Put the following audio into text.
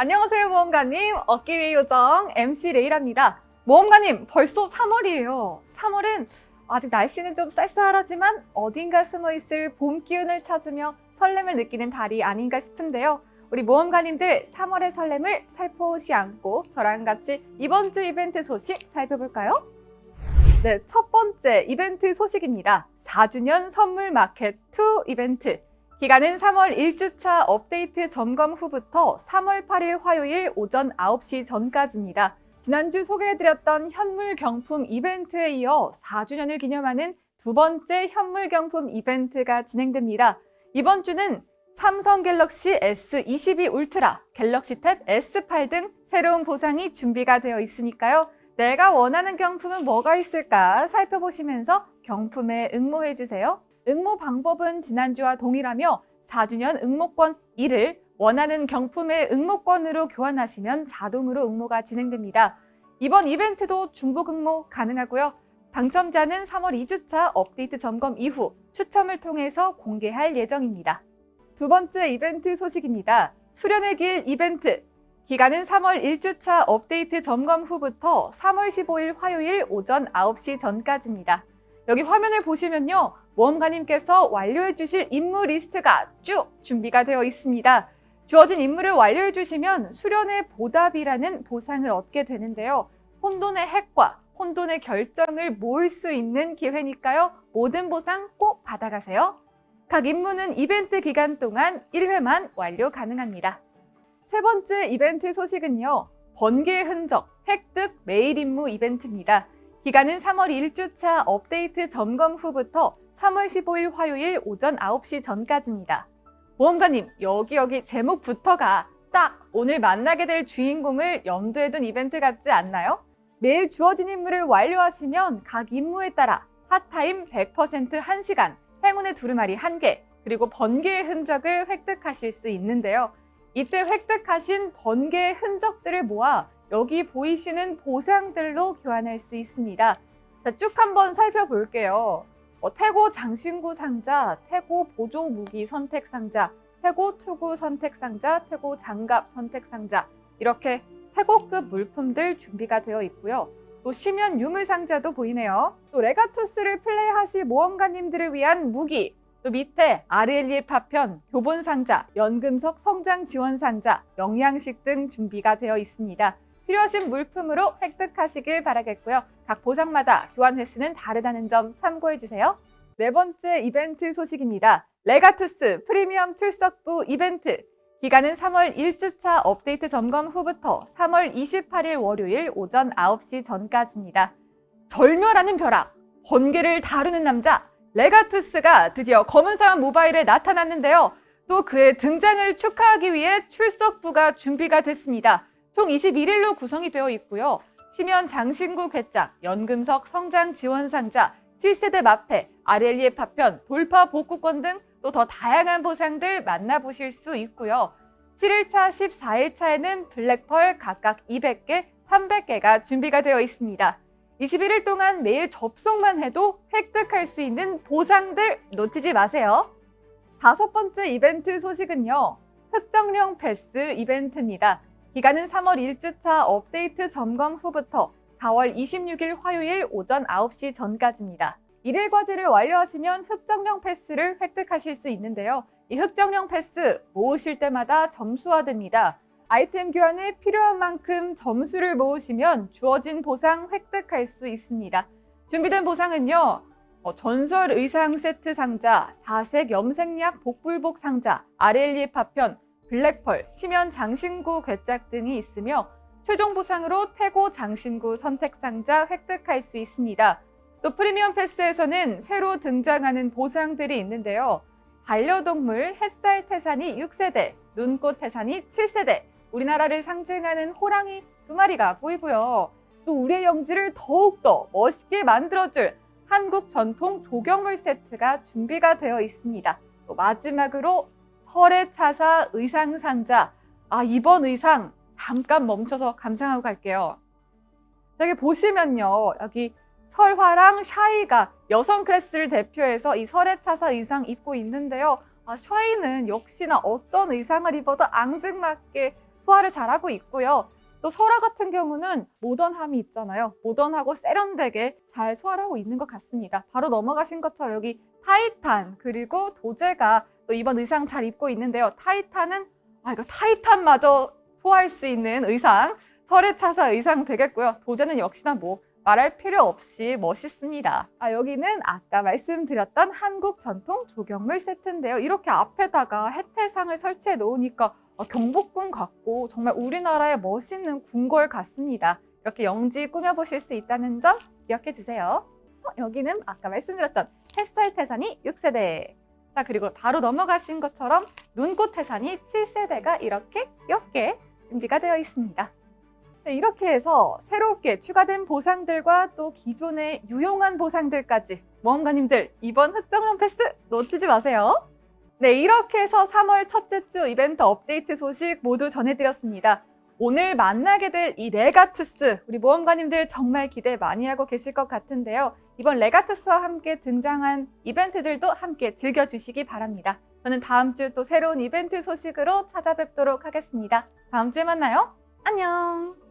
안녕하세요 모험가님. 어깨 위 요정 MC 레이라입니다. 모험가님 벌써 3월이에요. 3월은 아직 날씨는 좀 쌀쌀하지만 어딘가 숨어있을 봄 기운을 찾으며 설렘을 느끼는 달이 아닌가 싶은데요. 우리 모험가님들 3월의 설렘을 살포시 않고 저랑 같이 이번 주 이벤트 소식 살펴볼까요? 네, 첫 번째 이벤트 소식입니다. 4주년 선물 마켓 2 이벤트 기간은 3월 1주차 업데이트 점검 후부터 3월 8일 화요일 오전 9시 전까지입니다. 지난주 소개해드렸던 현물 경품 이벤트에 이어 4주년을 기념하는 두 번째 현물 경품 이벤트가 진행됩니다. 이번 주는 삼성 갤럭시 S22 울트라, 갤럭시 탭 S8 등 새로운 보상이 준비가 되어 있으니까요. 내가 원하는 경품은 뭐가 있을까 살펴보시면서 경품에 응모해주세요. 응모 방법은 지난주와 동일하며 4주년 응모권 1을 원하는 경품의 응모권으로 교환하시면 자동으로 응모가 진행됩니다. 이번 이벤트도 중복 응모 가능하고요. 당첨자는 3월 2주차 업데이트 점검 이후 추첨을 통해서 공개할 예정입니다. 두 번째 이벤트 소식입니다. 수련의 길 이벤트 기간은 3월 1주차 업데이트 점검 후부터 3월 15일 화요일 오전 9시 전까지입니다. 여기 화면을 보시면요. 모험가님께서 완료해 주실 임무 리스트가 쭉 준비가 되어 있습니다. 주어진 임무를 완료해 주시면 수련의 보답이라는 보상을 얻게 되는데요. 혼돈의 핵과 혼돈의 결정을 모을 수 있는 기회니까요. 모든 보상 꼭 받아가세요. 각 임무는 이벤트 기간 동안 1회만 완료 가능합니다. 세 번째 이벤트 소식은요. 번개의 흔적 획득 메일 임무 이벤트입니다. 기간은 3월 1주차 업데이트 점검 후부터 3월 15일 화요일 오전 9시 전까지입니다. 보험가님, 여기 여기 제목부터가 딱 오늘 만나게 될 주인공을 염두에 둔 이벤트 같지 않나요? 매일 주어진 임무를 완료하시면 각 임무에 따라 핫타임 100% 1시간, 행운의 두루마리 1개, 그리고 번개의 흔적을 획득하실 수 있는데요. 이때 획득하신 번개의 흔적들을 모아 여기 보이시는 보상들로 교환할 수 있습니다. 자, 쭉 한번 살펴볼게요. 어, 태고 장신구 상자, 태고 보조 무기 선택 상자, 태고 투구 선택 상자, 태고 장갑 선택 상자 이렇게 태고급 물품들 준비가 되어 있고요. 또 심연 유물 상자도 보이네요. 또 레가투스를 플레이하실 모험가님들을 위한 무기, 또 밑에 RLE 파편, 교본 상자, 연금석 성장 지원 상자, 영양식 등 준비가 되어 있습니다. 필요하신 물품으로 획득하시길 바라겠고요. 각 보상마다 교환 횟수는 다르다는 점 참고해주세요. 네 번째 이벤트 소식입니다. 레가투스 프리미엄 출석부 이벤트 기간은 3월 1주차 업데이트 점검 후부터 3월 28일 월요일 오전 9시 전까지입니다. 절묘라는 벼락, 번개를 다루는 남자 레가투스가 드디어 검은사막 모바일에 나타났는데요. 또 그의 등장을 축하하기 위해 출석부가 준비가 됐습니다. 총 21일로 구성이 되어 있고요. 심연 장신구 괴짝, 연금석 성장 지원 상자, 7세대 마패, 아렐리에 파편, 돌파 복구권 등 또 더 다양한 보상들 만나보실 수 있고요. 7일차, 14일차에는 블랙펄 각각 200개, 300개가 준비가 되어 있습니다. 21일 동안 매일 접속만 해도 획득할 수 있는 보상들 놓치지 마세요. 다섯 번째 이벤트 소식은요. 흑정령 패스 이벤트입니다. 기간은 3월 1주차 업데이트 점검 후부터 4월 26일 화요일 오전 9시 전까지입니다. 일일 과제를 완료하시면 흑정령 패스를 획득하실 수 있는데요. 이 흑정령 패스 모으실 때마다 점수화됩니다. 아이템 교환에 필요한 만큼 점수를 모으시면 주어진 보상 획득할 수 있습니다. 준비된 보상은요. 어, 전설 의상 세트 상자, 사색 염색약 복불복 상자, 아렐리에 파편, 블랙펄, 심연 장신구 괴짝 등이 있으며 최종 보상으로 태고 장신구 선택 상자 획득할 수 있습니다. 또 프리미엄 패스에서는 새로 등장하는 보상들이 있는데요. 반려동물 햇살 태산이 6세대, 눈꽃 태산이 7세대, 우리나라를 상징하는 호랑이 두 마리가 보이고요. 또 우리의 영지를 더욱더 멋있게 만들어줄 한국 전통 조경물 세트가 준비가 되어 있습니다. 또 마지막으로 설의 차사 의상 상자. 아, 이번 의상 잠깐 멈춰서 감상하고 갈게요. 여기 보시면요. 여기 설화랑 샤이가 여성 클래스를 대표해서 이 설의 차사 의상 입고 있는데요. 아, 샤이는 역시나 어떤 의상을 입어도 앙증맞게 소화를 잘하고 있고요. 또 설화 같은 경우는 모던함이 있잖아요. 모던하고 세련되게 잘 소화를 하고 있는 것 같습니다. 바로 넘어가신 것처럼 여기 타이탄 그리고 도사가 또 이번 의상 잘 입고 있는데요. 타이탄은 아 이거 타이탄마저 소화할 수 있는 의상 설해차사 의상 되겠고요. 도제는 역시나 뭐 말할 필요 없이 멋있습니다. 아, 여기는 아까 말씀드렸던 한국 전통 조경물 세트인데요. 이렇게 앞에다가 혜태상을 설치해 놓으니까 아, 경복궁 같고 정말 우리나라의 멋있는 궁궐 같습니다. 이렇게 영지 꾸며보실 수 있다는 점 기억해 주세요. 어, 여기는 아까 말씀드렸던 햇살 태산이 6세대. 자, 그리고 바로 넘어가신 것처럼 눈꽃 태산이 7세대가 이렇게 귀엽게 준비가 되어 있습니다. 네, 이렇게 해서 새롭게 추가된 보상들과 또 기존의 유용한 보상들까지 모험가님들 이번 흑정령 패스 놓치지 마세요. 네, 이렇게 해서 3월 첫째 주 이벤트 업데이트 소식 모두 전해드렸습니다. 오늘 만나게 될 이 레가투스 우리 모험가님들 정말 기대 많이 하고 계실 것 같은데요. 이번 레가투스와 함께 등장한 이벤트들도 함께 즐겨주시기 바랍니다. 저는 다음 주 또 새로운 이벤트 소식으로 찾아뵙도록 하겠습니다. 다음 주에 만나요. 안녕!